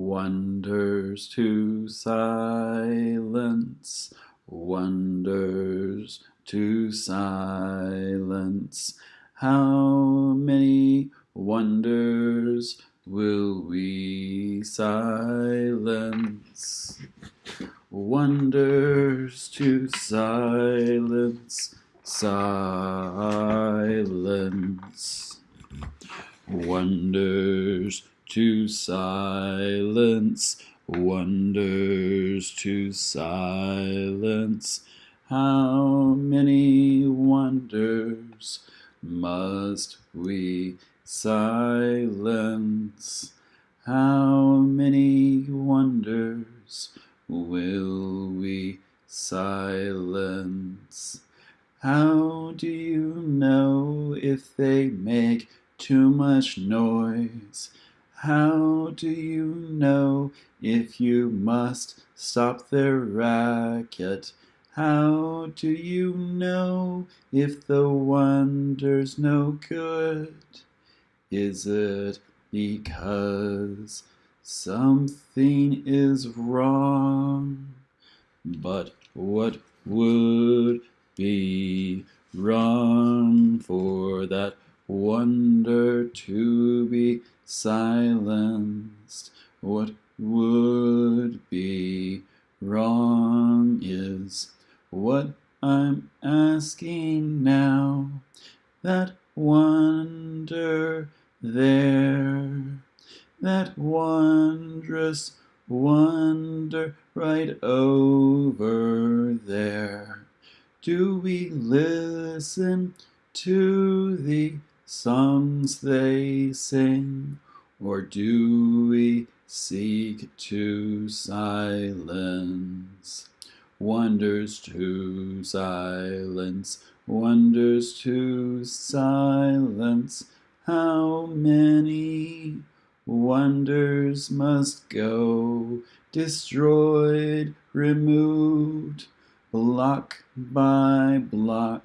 wonders to silence, wonders to silence. How many wonders will we silence? Wonders to silence, silence. Wonders to silence, wonders to silence. How many wonders must we silence? How many wonders will we silence? How do you know if they make too much noise? How do you know if you must stop their racket? How do you know if the wonder's no good? Is it because something is wrong? But what would be wrong for that wonder to be silenced. What would be wrong is what I'm asking now. That wonder there, that wondrous wonder right over there. Do we listen to the songs they sing, or do we seek to silence? Wonders to silence, wonders to silence. How many wonders must go, destroyed, removed, block by block?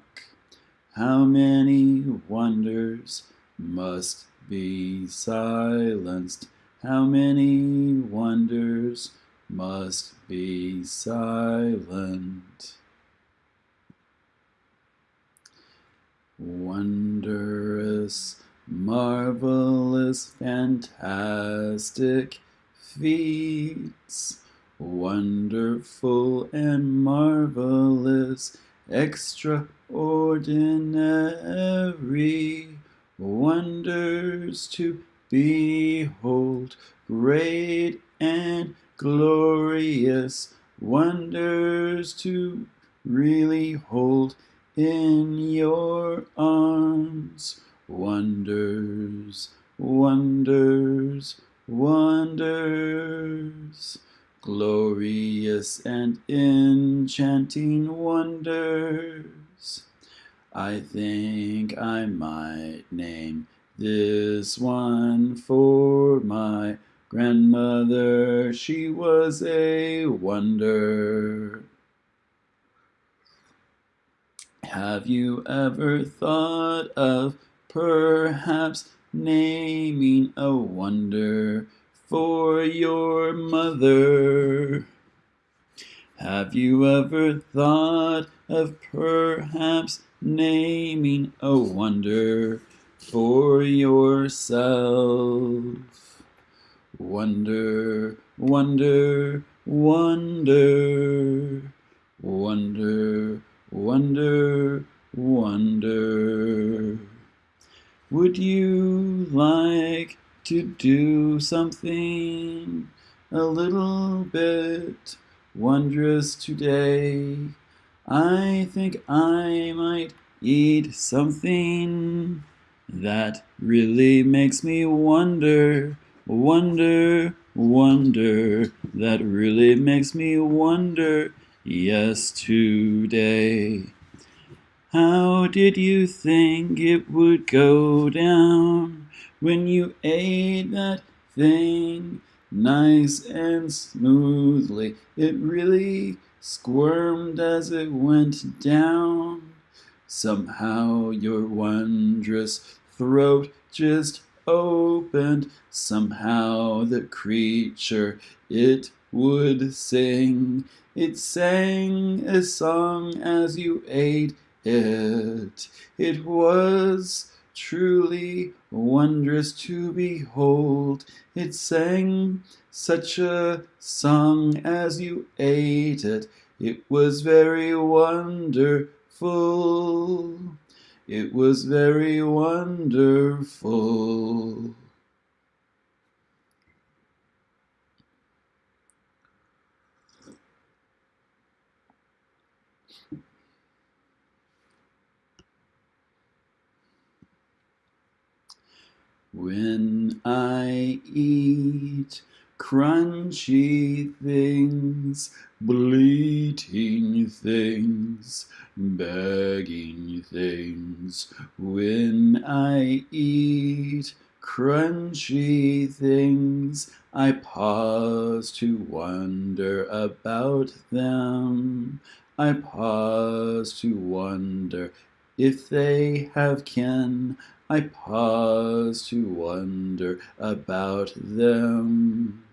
How many wonders must be silenced? How many wonders must be silent? Wondrous, marvelous, fantastic feats, wonderful and marvelous extraordinary wonders to behold, great and glorious wonders to really hold in your arms. Wonders, wonders, wonders glorious and enchanting wonders. I think I might name this one for my grandmother. She was a wonder. Have you ever thought of perhaps naming a wonder for your mother. Have you ever thought of perhaps naming a wonder for yourself? Wonder, wonder, wonder, wonder, wonder, wonder. Would you like to do something a little bit wondrous today. I think I might eat something that really makes me wonder, wonder, wonder, that really makes me wonder, yes, today. How did you think it would go down? when you ate that thing nice and smoothly. It really squirmed as it went down. Somehow your wondrous throat just opened, somehow the creature it would sing. It sang a song as you ate it. It was truly wondrous to behold. It sang such a song as you ate it. It was very wonderful. It was very wonderful. When I eat crunchy things, bleating things, begging things, when I eat crunchy things, I pause to wonder about them. I pause to wonder if they have kin. I pause to wonder about them.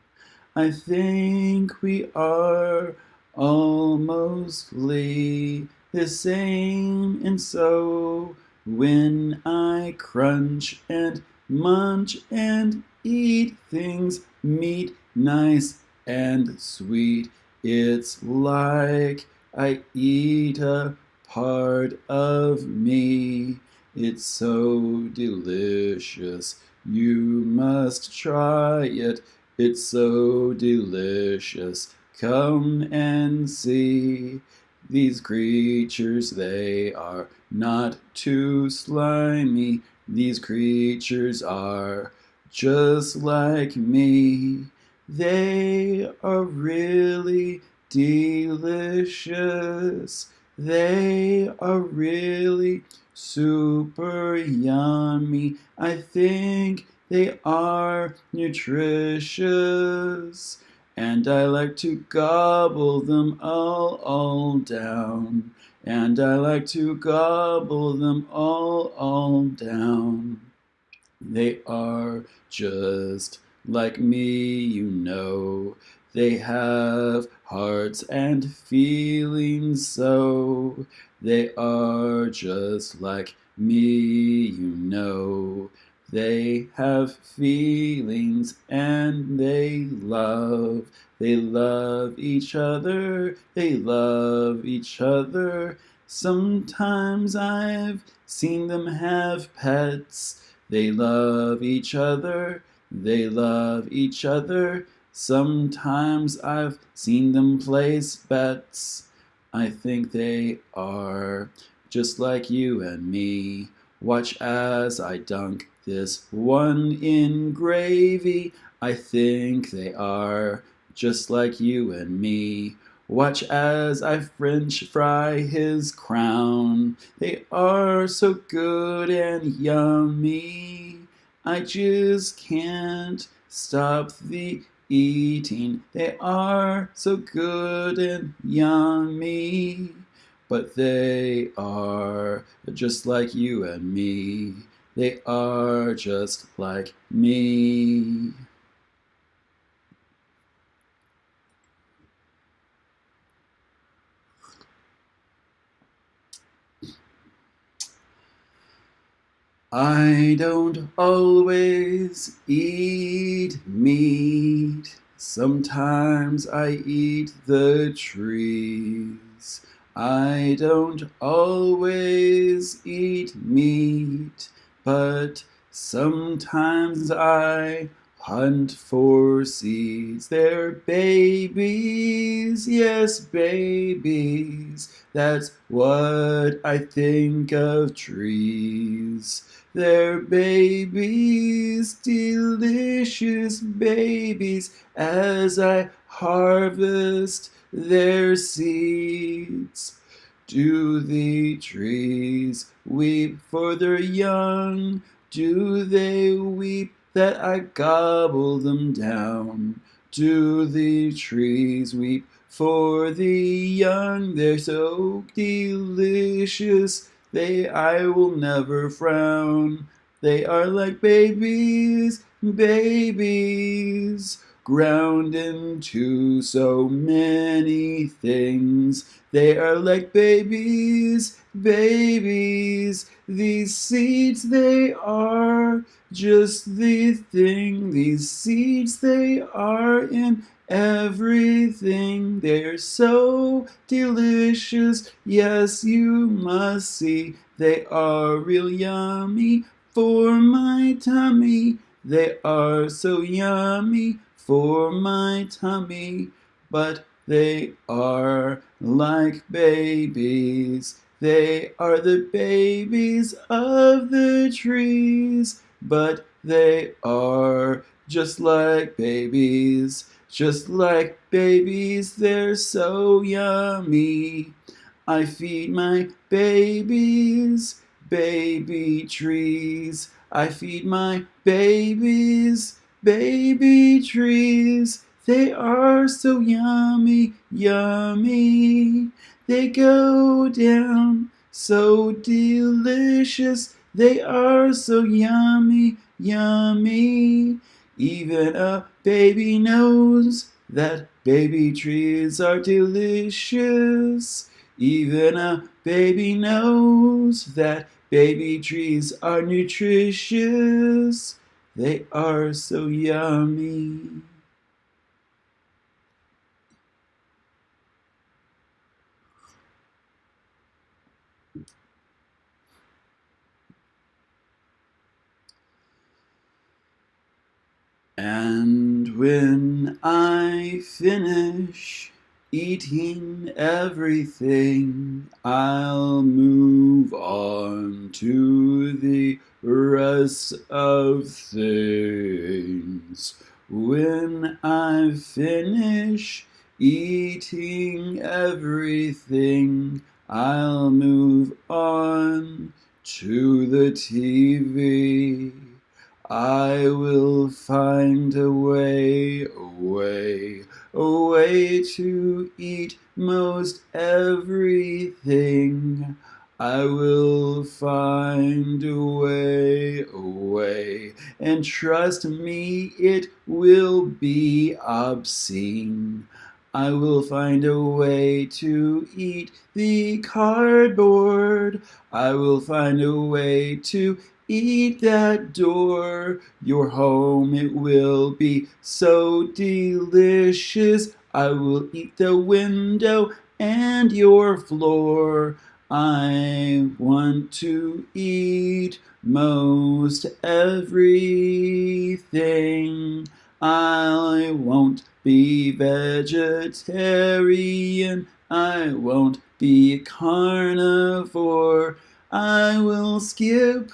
I think we are all mostly the same, and so when I crunch and munch and eat things, meat, nice and sweet, it's like I eat a part of me. It's so delicious, you must try it. It's so delicious, come and see. These creatures, they are not too slimy. These creatures are just like me. They are really delicious. They are really super yummy. I think they are nutritious. And I like to gobble them all, all down. And I like to gobble them all, all down. They are just like me, you know. They have hearts and feelings so. They are just like me, you know. They have feelings and they love. They love each other. They love each other. Sometimes I've seen them have pets. They love each other. They love each other. Sometimes I've seen them place bets. I think they are just like you and me. Watch as I dunk this one in gravy. I think they are just like you and me. Watch as I french fry his crown. They are so good and yummy. I just can't stop the eating. They are so good and yummy, but they are just like you and me. They are just like me. I don't always eat meat. Sometimes I eat the trees. I don't always eat meat, but sometimes I hunt for seeds. They're babies, yes, babies. That's what I think of trees. They're babies, delicious babies, as I harvest their seeds. Do the trees weep for their young? Do they weep that I gobble them down? Do the trees weep for the young? They're so delicious they I will never frown. They are like babies, babies, ground into so many things. They are like babies, babies, these seeds they are just the thing. These seeds they are in everything. They're so delicious, yes, you must see. They are real yummy for my tummy. They are so yummy for my tummy, but they are like babies. They are the babies of the trees, but they are just like babies. Just like babies, they're so yummy. I feed my babies, baby trees. I feed my babies, baby trees. They are so yummy, yummy. They go down so delicious. They are so yummy, yummy. Even a baby knows that baby trees are delicious. Even a baby knows that baby trees are nutritious. They are so yummy. And when I finish eating everything, I'll move on to the rest of things. When I finish eating everything, I'll move on to the TV. I will find a way, a way, a way to eat most everything. I will find a way, a way, and trust me, it will be obscene. I will find a way to eat the cardboard. I will find a way to eat that door. Your home, it will be so delicious. I will eat the window and your floor. I want to eat most everything. I won't be vegetarian. I won't be carnivore. I will skip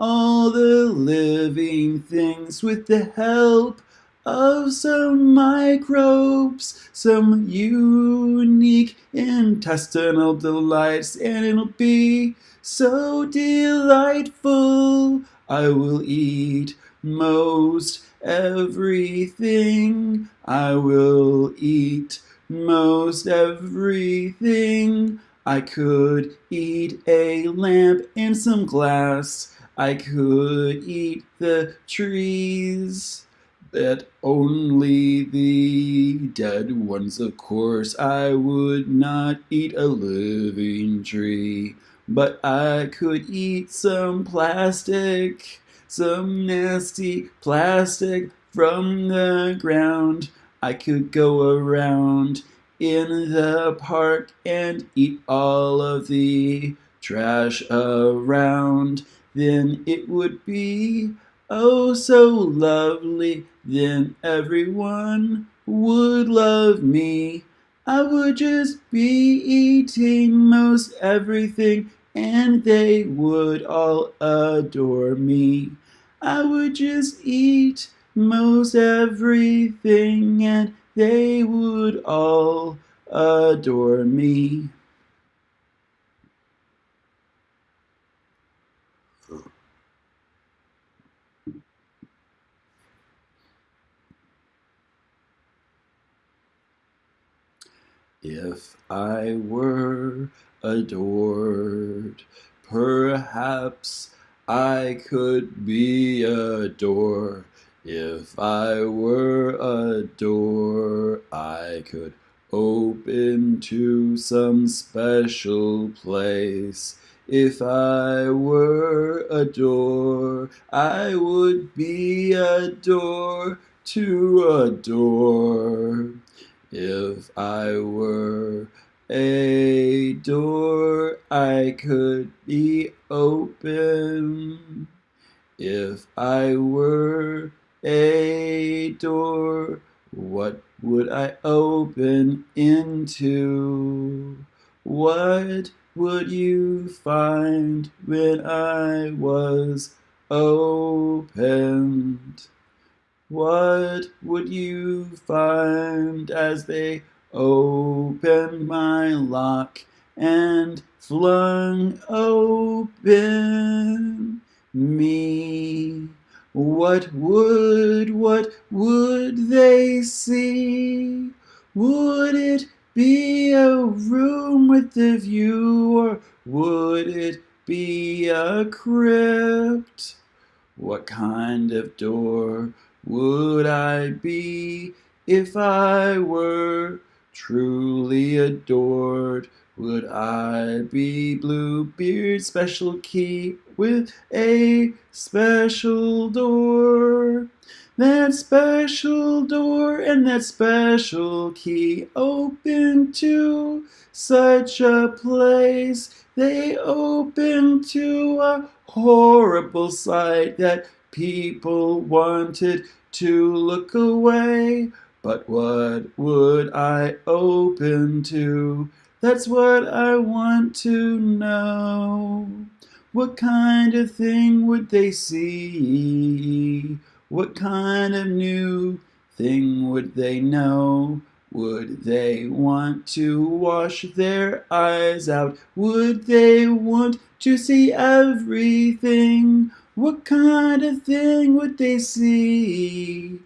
all the living things with the help of some microbes, some unique intestinal delights, and it'll be so delightful. I will eat most everything. I will eat most everything. I could eat a lamp and some glass. I could eat the trees. But only the dead ones, of course. I would not eat a living tree. But I could eat some plastic, some nasty plastic from the ground. I could go around in the park and eat all of the trash around. Then it would be oh so lovely. Then everyone would love me. I would just be eating most everything and they would all adore me. I would just eat most everything and they would all adore me. If I were adored, perhaps I could be a door. If I were a door, I could open to some special place. If I were a door, I would be a door to a door. If I were a door, I could be open. If I were a door, what would I open into? What would you find when I was opened? What would you find as they opened my lock and flung open me? What would, what would they see? Would it be a room with a view, or would it be a crypt? What kind of door would I be if I were truly adored? Would I be Bluebeard's special key with a special door? That special door and that special key open to such a place. They open to a horrible sight that people wanted to look away. But what would I open to? That's what I want to know. What kind of thing would they see? What kind of new thing would they know? Would they want to wash their eyes out? Would they want to see everything? What kind of thing would they see?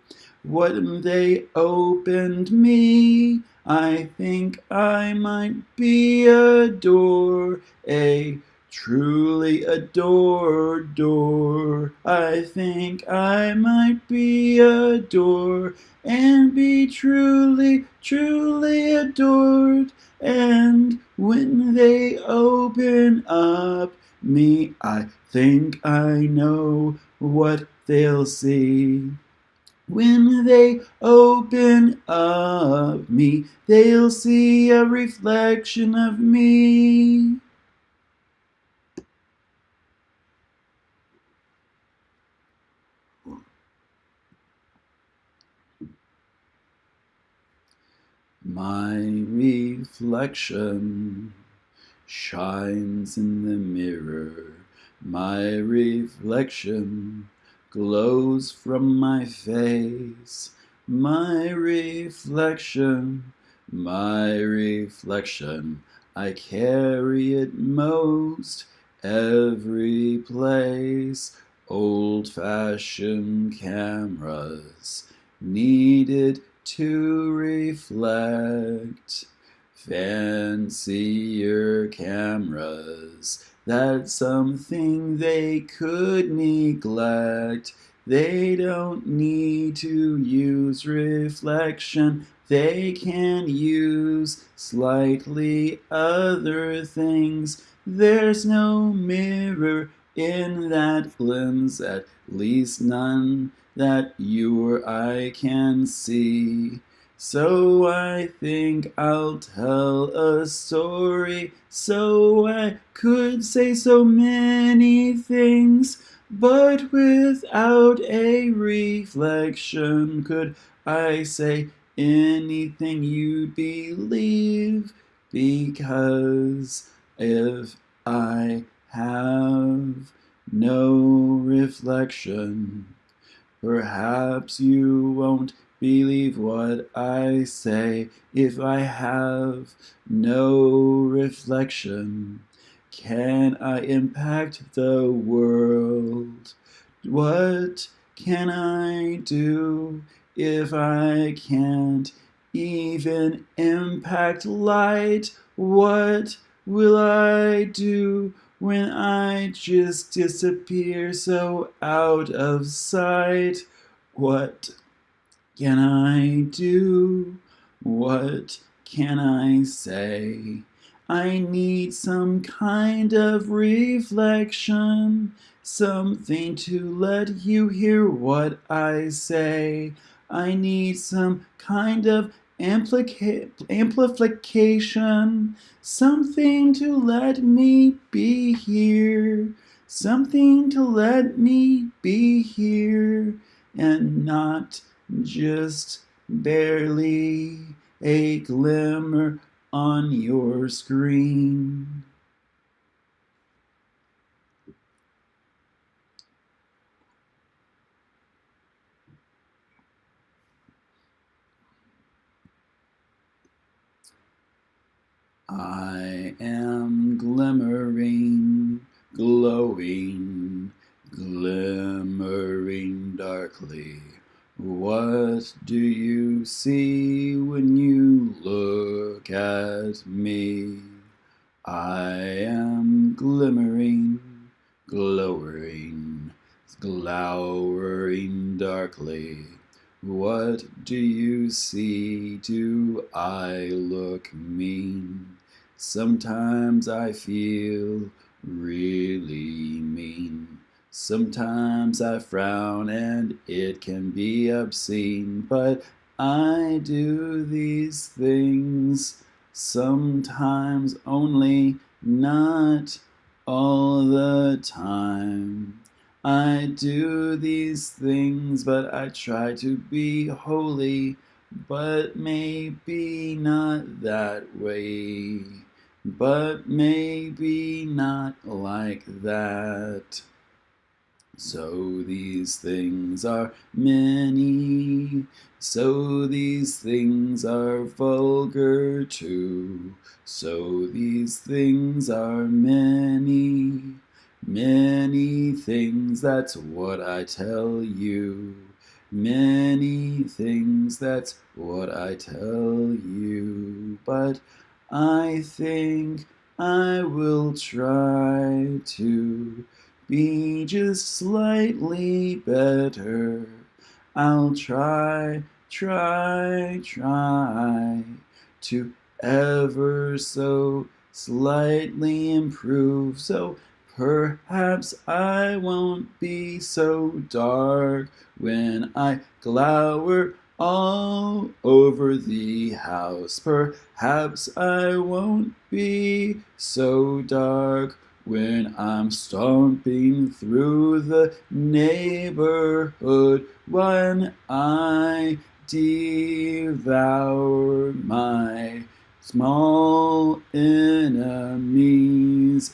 When they opened me, I think I might be a door, a truly adored door. I think I might be a door and be truly, truly adored. And when they open up me, I think I know what they'll see. When they open up me, they'll see a reflection of me. My reflection shines in the mirror. My reflection glows from my face. My reflection, my reflection, I carry it most every place. Old-fashioned cameras needed to reflect fancier cameras. That's something they could neglect. They don't need to use reflection. They can use slightly other things. There's no mirror in that lens, at least none that you or I can see. So I think I'll tell a story, so I could say so many things, but without a reflection could I say anything you'd believe, because if I have no reflection, Perhaps you won't believe what I say if I have no reflection. Can I impact the world? What can I do if I can't even impact light? What will I do when I just disappear so out of sight. What can I do? What can I say? I need some kind of reflection, something to let you hear what I say. I need some kind of amplification, something to let me be here, something to let me be here, and not just barely a glimmer on your screen. I am glimmering, glowing, glimmering darkly. What do you see when you look at me? I am glimmering, glowering, glowering darkly. What do you see? Do I look mean? Sometimes I feel really mean. Sometimes I frown and it can be obscene, but I do these things sometimes only, not all the time. I do these things, but I try to be holy, but maybe not that way, but maybe not like that. So these things are many, so these things are vulgar too, so these things are many, many things, that's what I tell you. Many things, that's what I tell you. But I think I will try to be just slightly better. I'll try, try, try to ever so slightly improve. So perhaps I won't be so dark when I glower all over the house. Perhaps I won't be so dark when I'm stomping through the neighborhood, when I devour my small enemies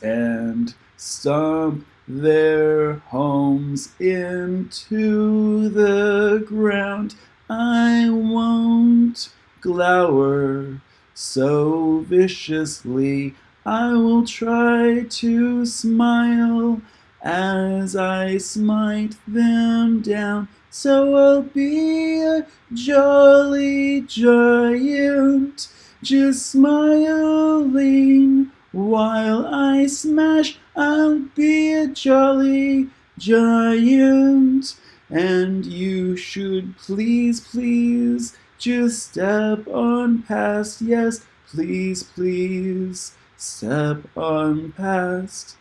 and stomp their homes into the ground. I won't glower so viciously I will try to smile as I smite them down. So I'll be a jolly giant, just smiling while I smash. I'll be a jolly giant, and you should please, please just step on past. Yes, please, please step on past.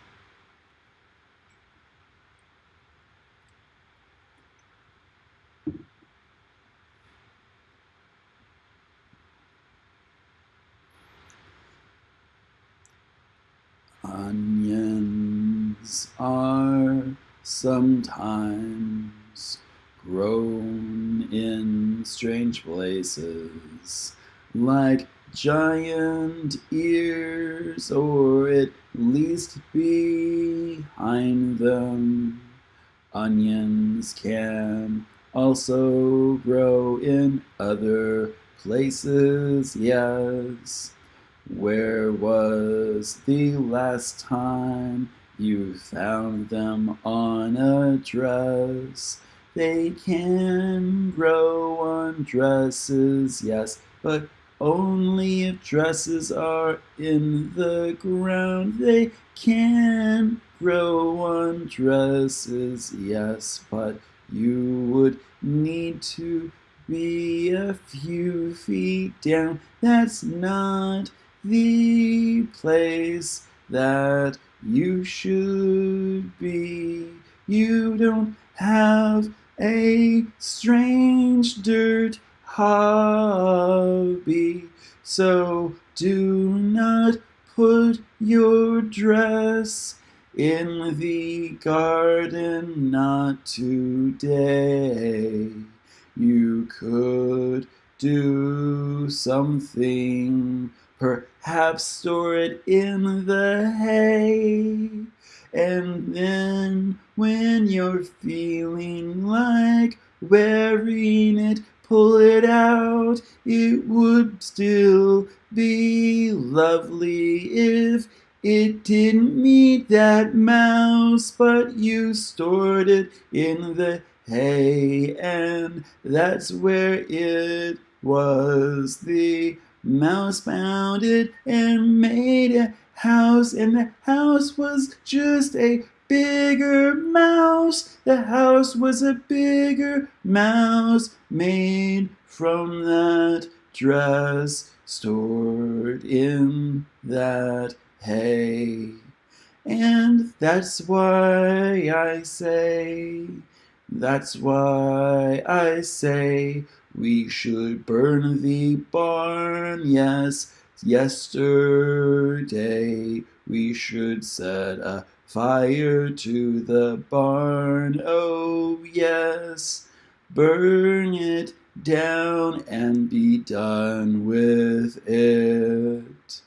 Onions are sometimes grown in strange places, like giant ears, or at least behind them. Onions can also grow in other places, yes. Where was the last time you found them on a dress? They can grow on dresses, yes, but only if dresses are in the ground. They can grow on dresses, yes, but you would need to be a few feet down. That's not the place that you should be. You don't have a strange dirt hobby. So do not put your dress in the garden, not today. You could do something, perhaps store it in the hay. And then when you're feeling like wearing it, pull it out. It would still be lovely if it didn't meet that mouse, but you stored it in the hay, and that's where it was. The mouse found it and made a house, and the house was just a bigger mouse. The house was a bigger mouse made from that dress stored in that hay. And that's why I say, that's why I say we should burn the barn, yes, yesterday we should set a fire to the barn, oh yes, burn it down and be done with it.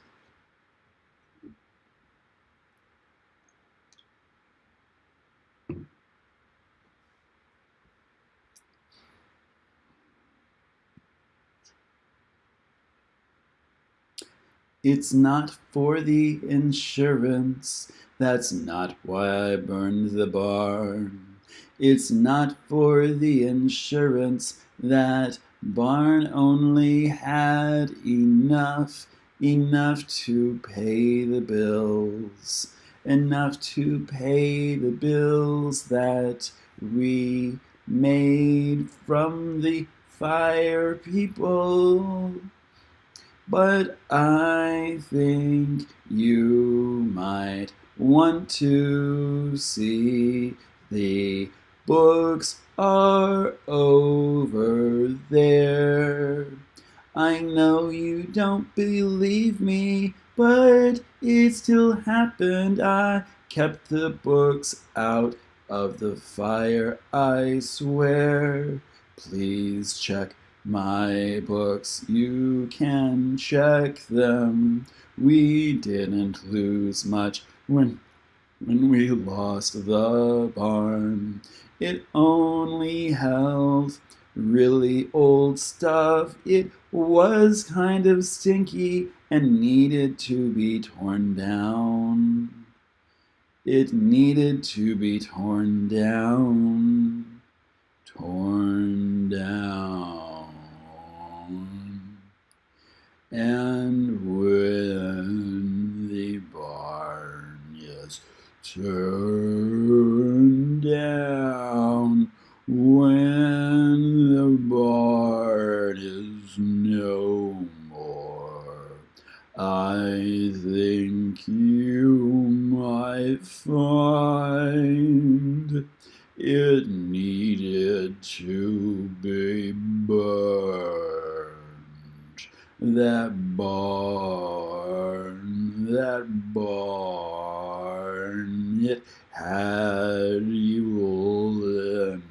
It's not for the insurance, that's not why I burned the barn. It's not for the insurance, that barn only had enough, enough to pay the bills. Enough to pay the bills that we made from the fire people. But I think you might want to see the books are over there. I know you don't believe me, but it still happened. I kept the books out of the fire, I swear. Please check my books, you can check them. We didn't lose much when, when we lost the barn. It only held really old stuff. It was kind of stinky and needed to be torn down. It needed to be torn down. Torn down. And when is turned down, when the barn is no more, I think you might find it needed to be burned. That barn, that barn, it had evil in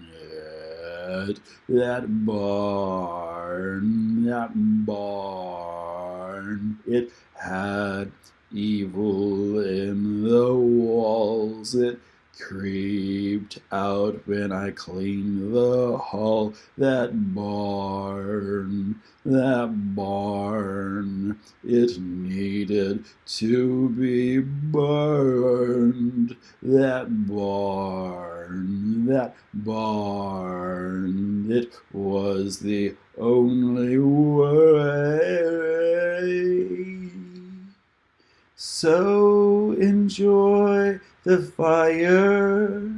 it. That barn, that barn, it had evil in the walls. It creeped out when I cleaned the hall. That barn, that barn, it needed to be burned. That barn, that barn, it was the only way. so enjoy the fire.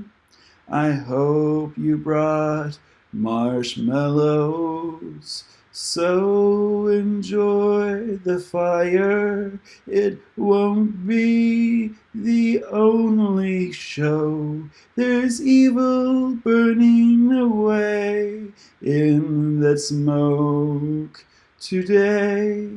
I hope you brought marshmallows. So enjoy the fire. It won't be the only show. There's evil burning away in that smoke today.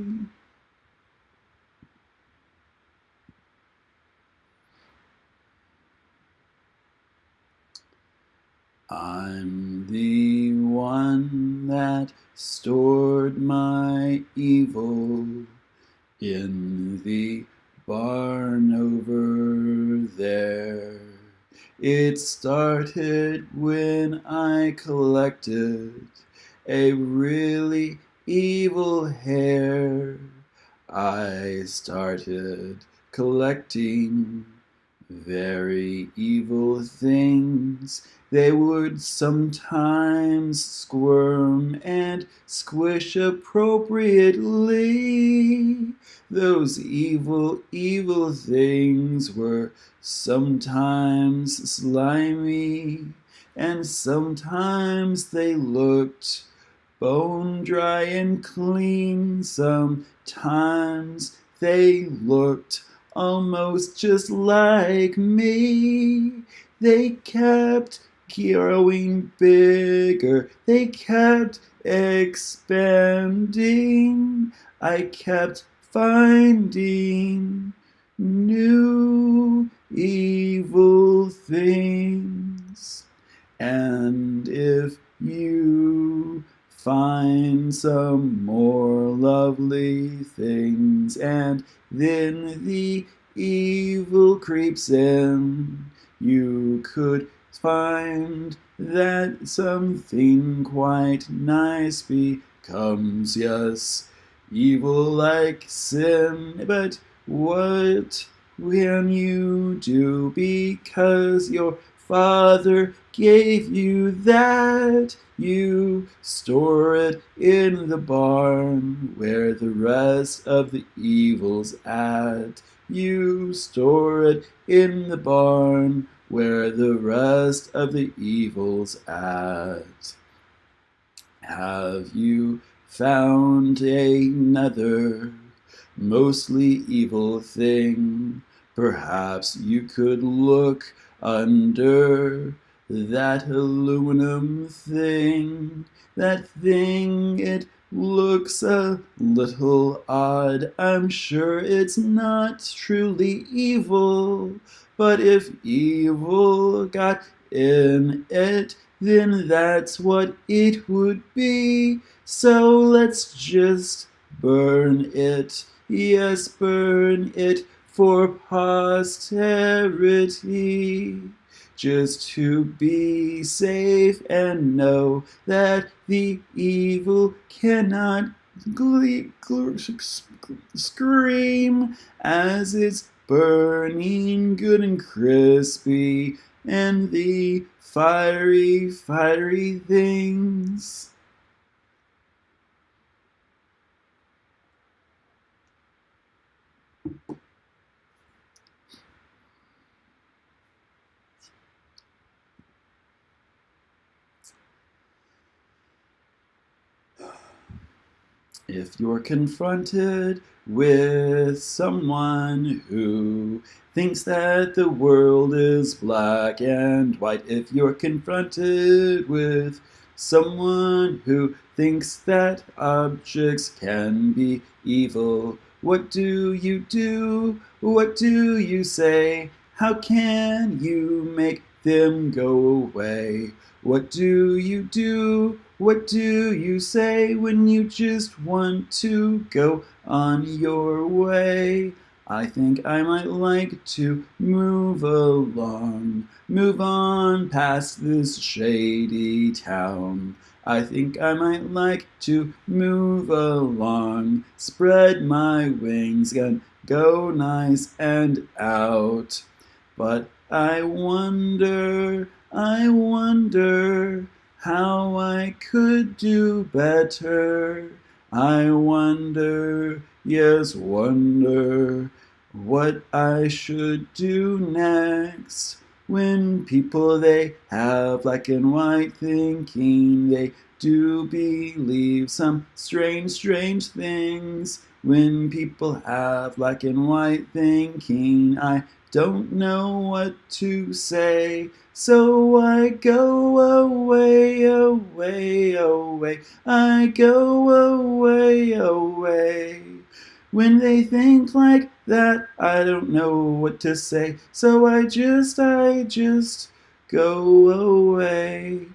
I'm the one that stored my evil in the barn over there. It started when I collected a really evil hair. I started collecting very evil things. They would sometimes squirm and squish appropriately. Those evil, evil things were sometimes slimy, and sometimes they looked bone dry and clean. Sometimes they looked almost just like me. They kept growing bigger, they kept expanding. I kept finding new evil things. And if you find some more lovely things, and then the evil creeps in. You could find that something quite nice becomes, yes, evil like sin. But what can you do because your Father gave you that. You store it in the barn where the rest of the evil's at. You store it in the barn where the rest of the evil's at. Have you found another mostly evil thing? Perhaps you could look under that aluminum thing, that thing, it looks a little odd. I'm sure it's not truly evil, but if evil got in it, then that's what it would be. So let's just burn it. Yes, burn it for posterity. Just to be safe and know that the evil cannot scream as it's burning good and crispy and the fiery, fiery things. If you're confronted with someone who thinks that the world is black and white, if you're confronted with someone who thinks that objects can be evil, what do you do? What do you say? How can you make them go away? What do you do? What do you say when you just want to go on your way? I think I might like to move along, move on past this shady town. I think I might like to move along, spread my wings and go nice and out. But I wonder, I wonder, how I could do better. I wonder, yes, wonder, what I should do next. When people they have black and white thinking, they do believe some strange, strange things. When people have black and white thinking, I don't know what to say. So I go away, away, away. I go away, away. When they think like that, I don't know what to say. So I just, I just go away.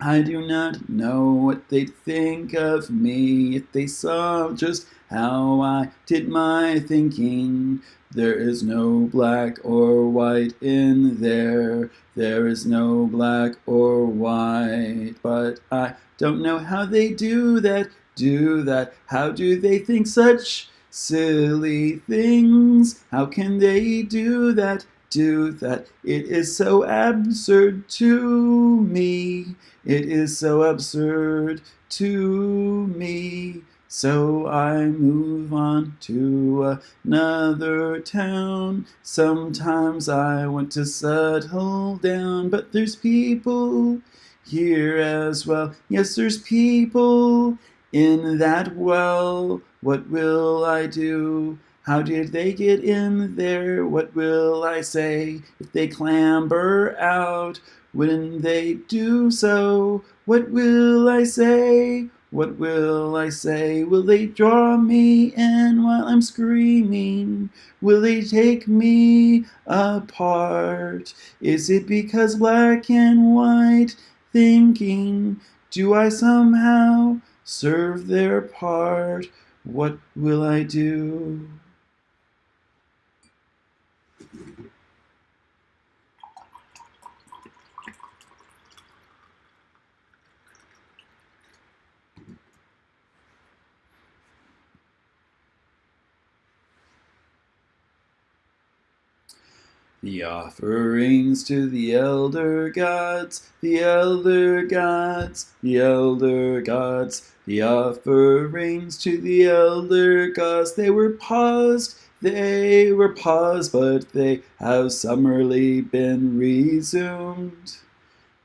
I do not know what they'd think of me if they saw just how I did my thinking. There is no black or white in there. There is no black or white. But I don't know how they do that, do that. How do they think such silly things? How can they do that? do that. It is so absurd to me. It is so absurd to me. So I move on to another town. Sometimes I want to settle down, but there's people here as well. Yes, there's people in that well. What will I do? How did they get in there? What will I say if they clamber out? When they do so, what will I say? What will I say? Will they draw me in while I'm screaming? Will they take me apart? Is it because black and white thinking? Do I somehow serve their part? What will I do? The offerings to the elder gods, the elder gods, the elder gods, the offerings to the elder gods, they were paused, they were paused, but they have summarily been resumed.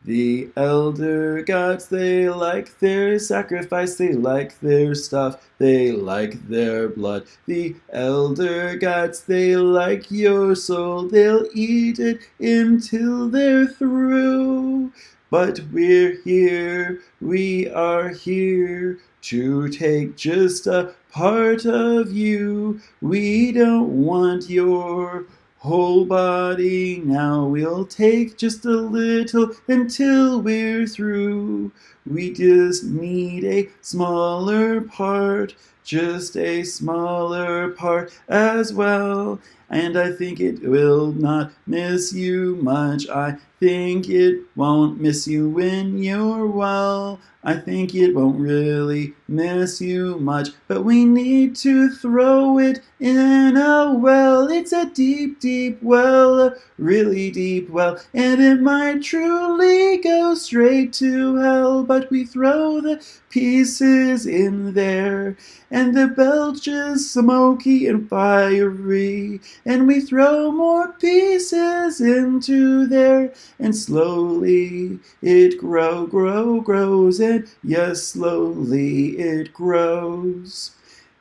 The elder gods, they like their sacrifice, they like their stuff, they like their blood. The elder gods, they like your soul, they'll eat it until they're through. But we're here, we are here to take just a part of you. We don't want your whole body. Now we'll take just a little until we're through. We just need a smaller part, just a smaller part as well. And I think it will not miss you much. I think it won't miss you when you're well. I think it won't really miss you much, but we need to throw it in a well. It's a deep, deep well, a really deep well, and it might truly go straight to hell, but we throw the pieces in there, and the belch is smoky and fiery, and we throw more pieces into there, and slowly it grow, grow, grows, and yes, slowly it grows.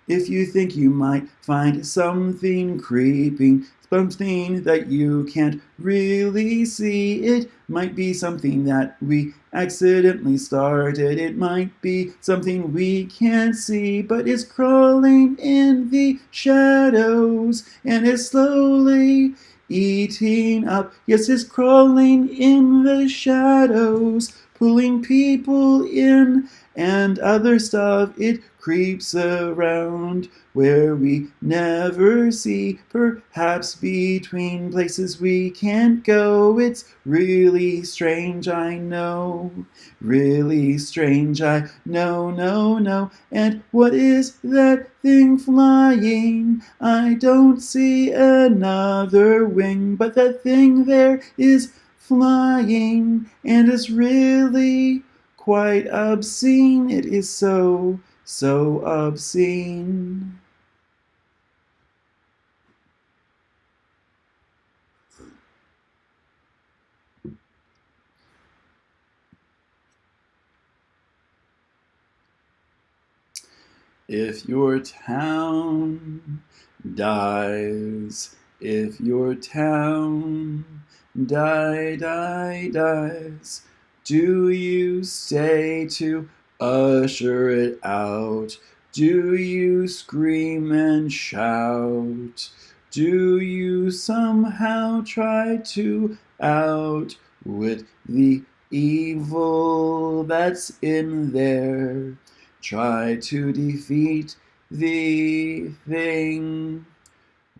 If you think you might find something creeping, something that you can't really see, it might be something that we accidentally started. It might be something we can't see, but it's crawling in the shadows and it's slowly eating up. Yes, it's crawling in the shadows, pulling people in and other stuff. It creeps around where we never see, perhaps between places we can't go. It's really strange, I know. Really strange, I know, no, no. And what is that thing flying? I don't see another wing, but that thing there is flying and it's really quite obscene. It is so, so obscene. If your town dies, if your town die, die, dies, do you stay to usher it out? Do you scream and shout? Do you somehow try to outwit the evil that's in there? Try to defeat the thing.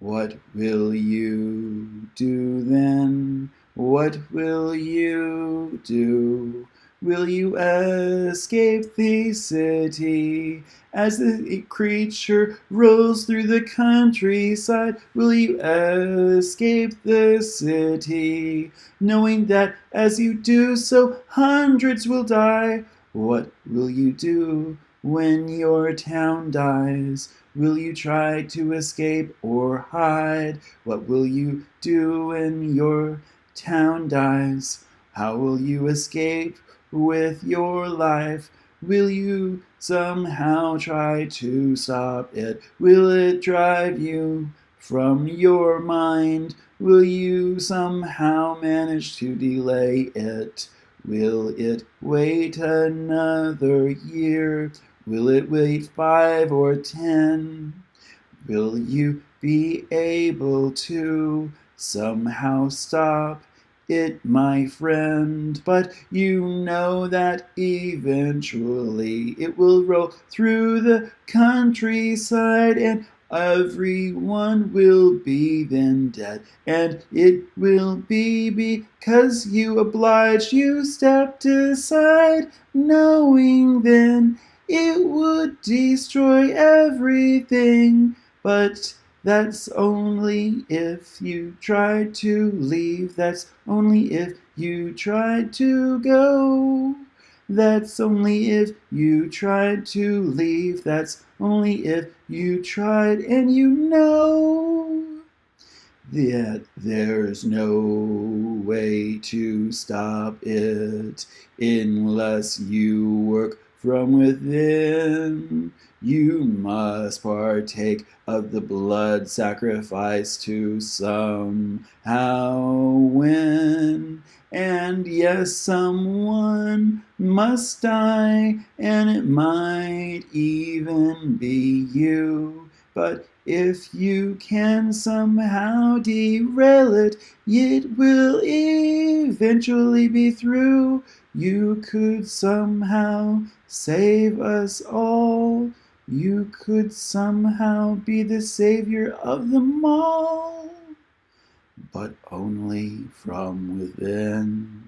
What will you do then? What will you do? Will you escape the city as the creature rolls through the countryside? Will you escape the city, knowing that as you do so, hundreds will die? What will you do when your town dies? Will you try to escape or hide? What will you do when your town dies? How will you escape with your life? Will you somehow try to stop it? Will it drive you from your mind? Will you somehow manage to delay it? Will it wait another year? Will it wait five or ten? Will you be able to somehow stop it, my friend, but you know that eventually it will roll through the countryside and everyone will be then dead. And it will be because you obliged, you stepped aside, knowing then it would destroy everything. But that's only if you try to leave. That's only if you try to go. That's only if you tried to leave. That's only if you tried and you know that there's no way to stop it unless you work from within. You must partake of the blood sacrifice to somehow win. And yes, someone must die, and it might even be you. But if you can somehow derail it, it will eventually be through. You could somehow save us all. You could somehow be the savior of them all, but only from within.